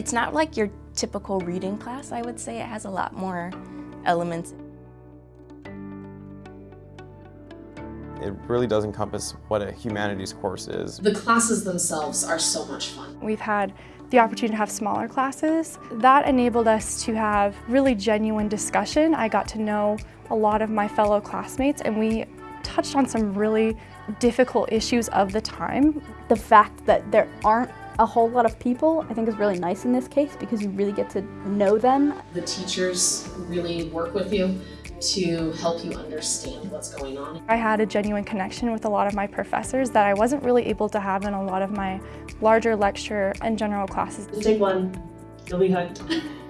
It's not like your typical reading class, I would say. It has a lot more elements. It really does encompass what a humanities course is. The classes themselves are so much fun. We've had the opportunity to have smaller classes. That enabled us to have really genuine discussion. I got to know a lot of my fellow classmates and we touched on some really difficult issues of the time. The fact that there aren't a whole lot of people I think is really nice in this case because you really get to know them. The teachers really work with you to help you understand what's going on. I had a genuine connection with a lot of my professors that I wasn't really able to have in a lot of my larger lecture and general classes. Take one, you'll be hooked.